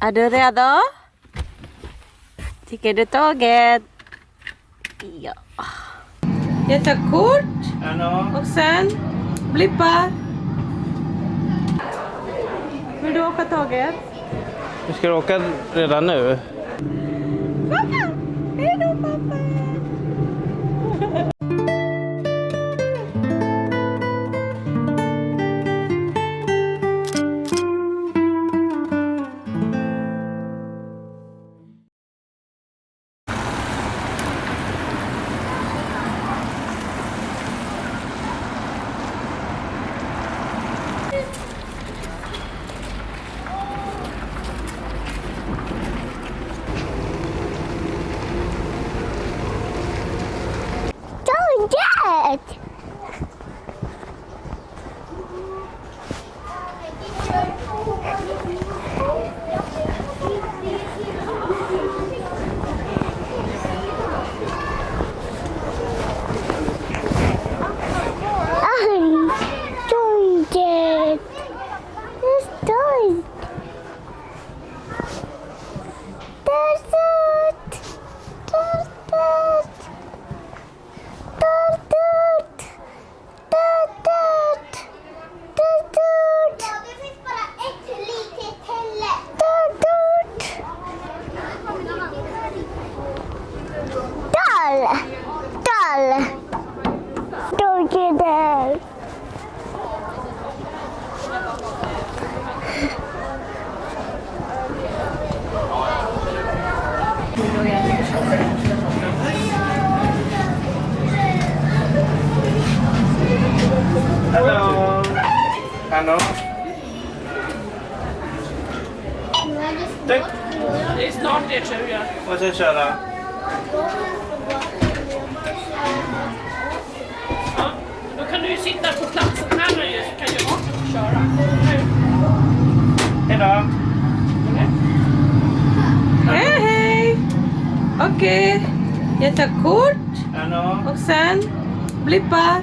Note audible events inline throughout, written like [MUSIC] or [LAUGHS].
Är du redo? Tycker du tåget? Ja. Jag tar kort och sen blippa. Vill du åka tåget? Vi ska åka redan nu. Pappa! Hej då pappa! Hello! Ano? Tack! Det är snart det tror jag. Vad ska jag köra? Ja, då kan du ju sitta på platsen här nu så kan jag köra. Hej då! Hej hej! Okej, jag tar kort Ano? och sen blippa.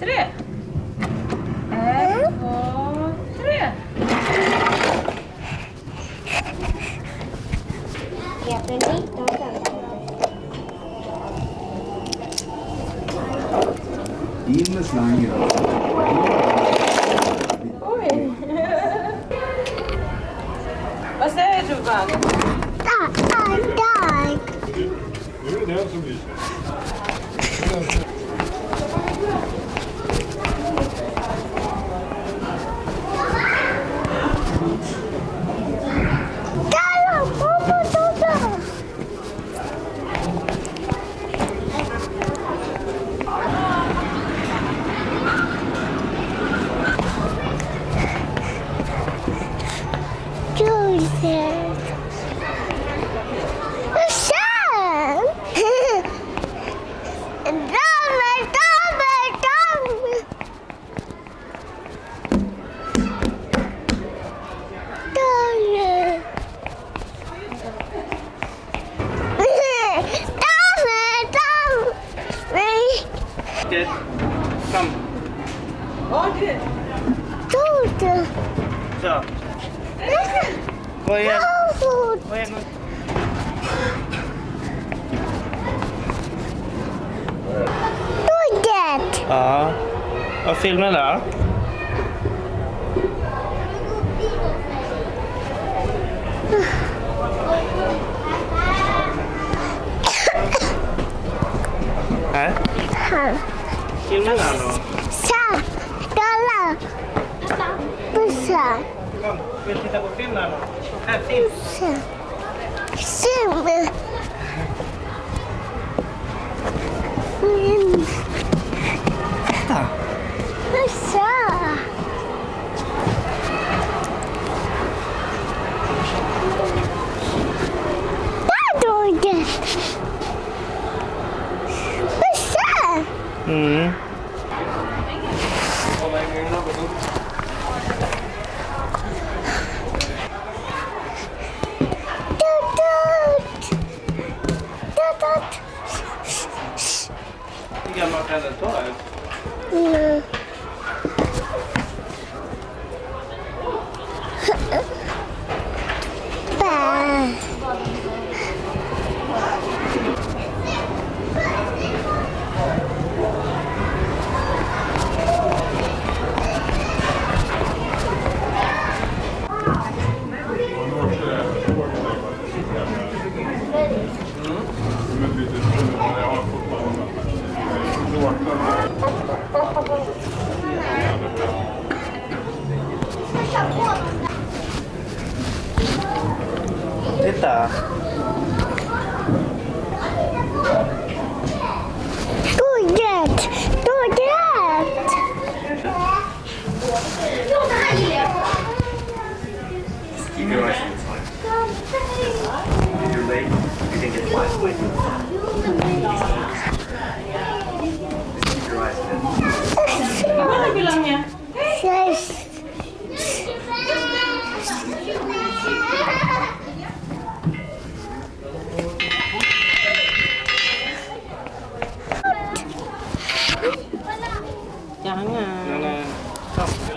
três, Раз, два, три. Я прыгну. Bilen slang Oj. Vad säger du, Vann? Dag, dag. Det är den som. Ja. Vad filmen? Här. Här. Filmen här då. Så. Kolla. Bussar. Kom, vill titta på film här då? Här, film. Så. What? I think I'm not done at Mana bilangnya? Jangan. Jangan. Sambil.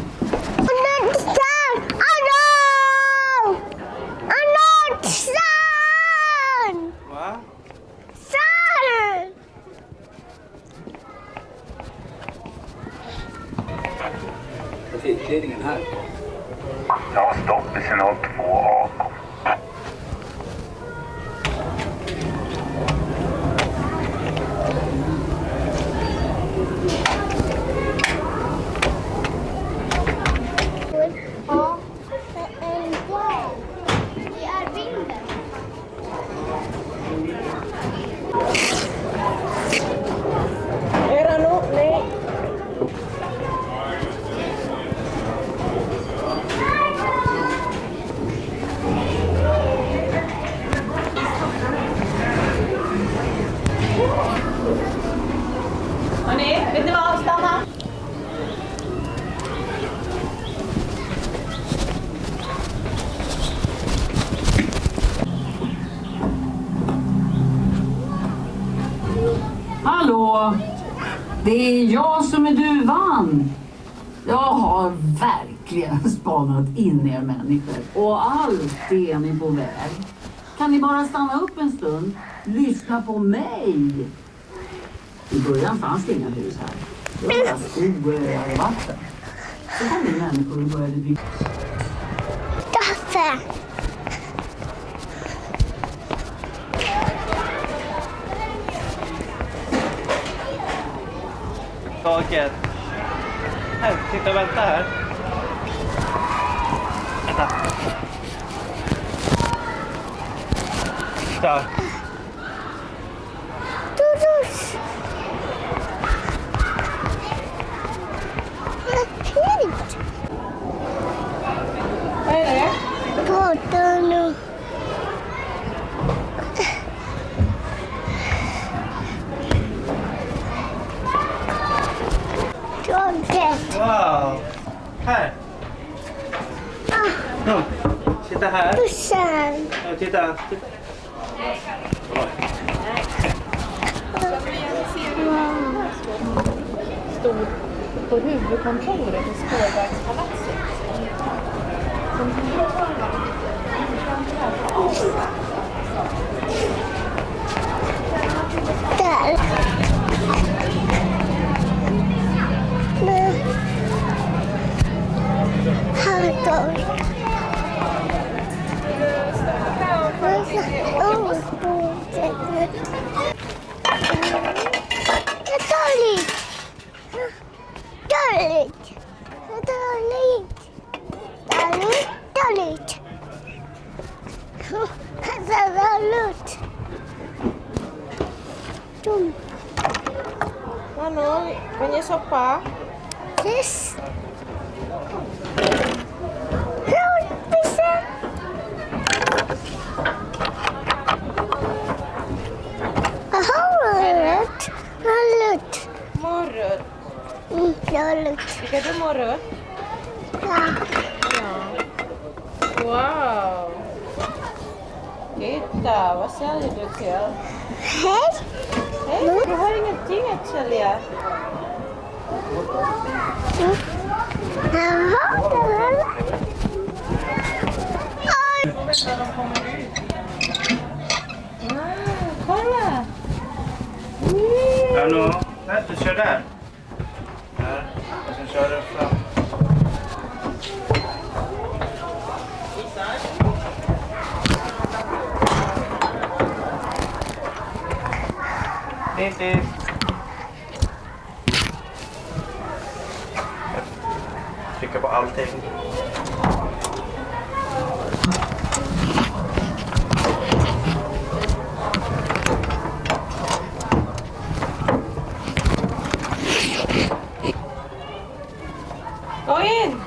Annonsar! Annons! Annonsen! Va? Sar! Trafikledningen här. Ja, stopp i signal 2A. Ja, en dag. Det är vinden. Hörni, vet ni vad? Stanna. Hallå! Det är jag som är duvan. Jag har verkligen [LAUGHS] spanat in er människor och allt är ni på väg. Kan ni bara stanna upp en stund? Lyssna på mig. I början fanns det inga hus här. Det var bara skog och öar och vatten. Så kom ni människor och började bygga. Kaffe! Taket. Här, titta vänta här. Vänta. Titta. Dodos! Fint! Vad är det? Båten Tåget! Wow. Här. Kom. Titta här. Bussen! Ja, titta. titta. Stod på huvudkontoret i Spårvägspalatset. Där. Nu. Här då. Oh, Det är Talit. Talit. Talit. Talit. Talit. Tum. Mano, kan je Ikeda more? Yeah. yeah. Wow. Eita, vad ser du då till? Hej! Hej, mm. du har ingenting att sälja. Mm. Ah, kolla! Mm. Hallå, vänta, kör där. Kör den fram. Hit, hit. Trycka på allting. Gå in!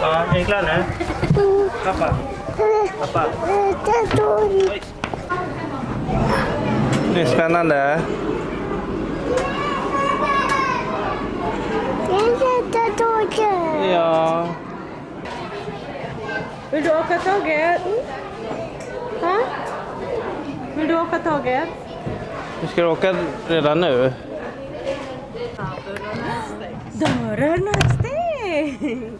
Ja, är ni klara nu? Pappa. Pappa. Det är dåligt. Det är spännande. Det är Ja. Vill du åka tåget? Ha? Vill du åka tåget? Du ska åka redan nu? Dörren är stängd!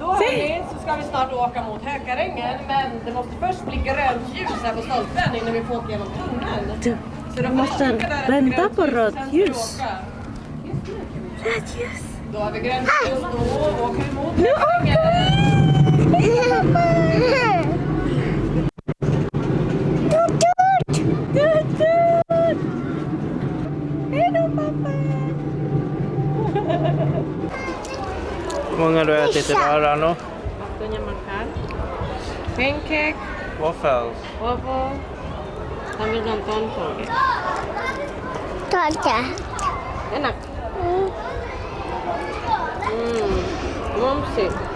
Då hörni, så ska vi snart åka mot Hökarängen men det måste först bli grönt ljus här på stolpen innan vi får åka genom tunneln. Så du måste vänta på rött ljus. Rött ljus. Då har vi ljus, då åker vi mot Hökarängen. Hur många har du ätit idag Rano? Waktunya makan. Pancake, Waffles. waffle, sambil nonton. Tata. Enak. Hum, vamos ver.